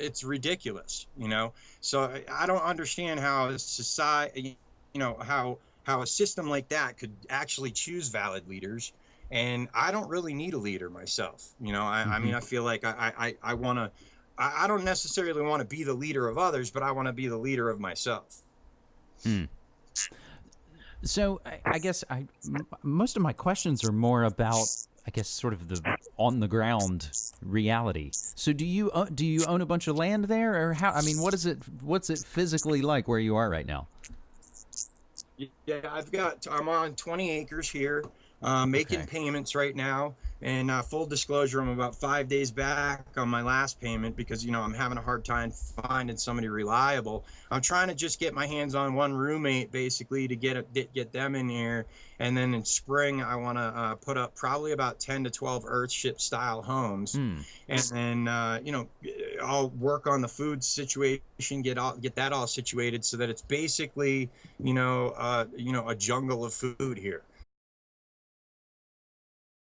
it's ridiculous, you know. So I, I don't understand how society, you know, how how a system like that could actually choose valid leaders. And I don't really need a leader myself. You know, I, mm-hmm. I mean, I feel like I I, I want to. I, I don't necessarily want to be the leader of others, but I want to be the leader of myself. Hmm. So I, I guess I m- most of my questions are more about I guess sort of the on the ground reality. So do you uh, do you own a bunch of land there, or how? I mean, what is it? What's it physically like where you are right now? Yeah, I've got. I'm on 20 acres here, uh, making okay. payments right now. And uh, full disclosure, I'm about five days back on my last payment because you know I'm having a hard time finding somebody reliable. I'm trying to just get my hands on one roommate basically to get a, get them in here, and then in spring I want to uh, put up probably about 10 to 12 Earthship style homes, mm. and then uh, you know I'll work on the food situation, get all get that all situated so that it's basically you know uh, you know a jungle of food here.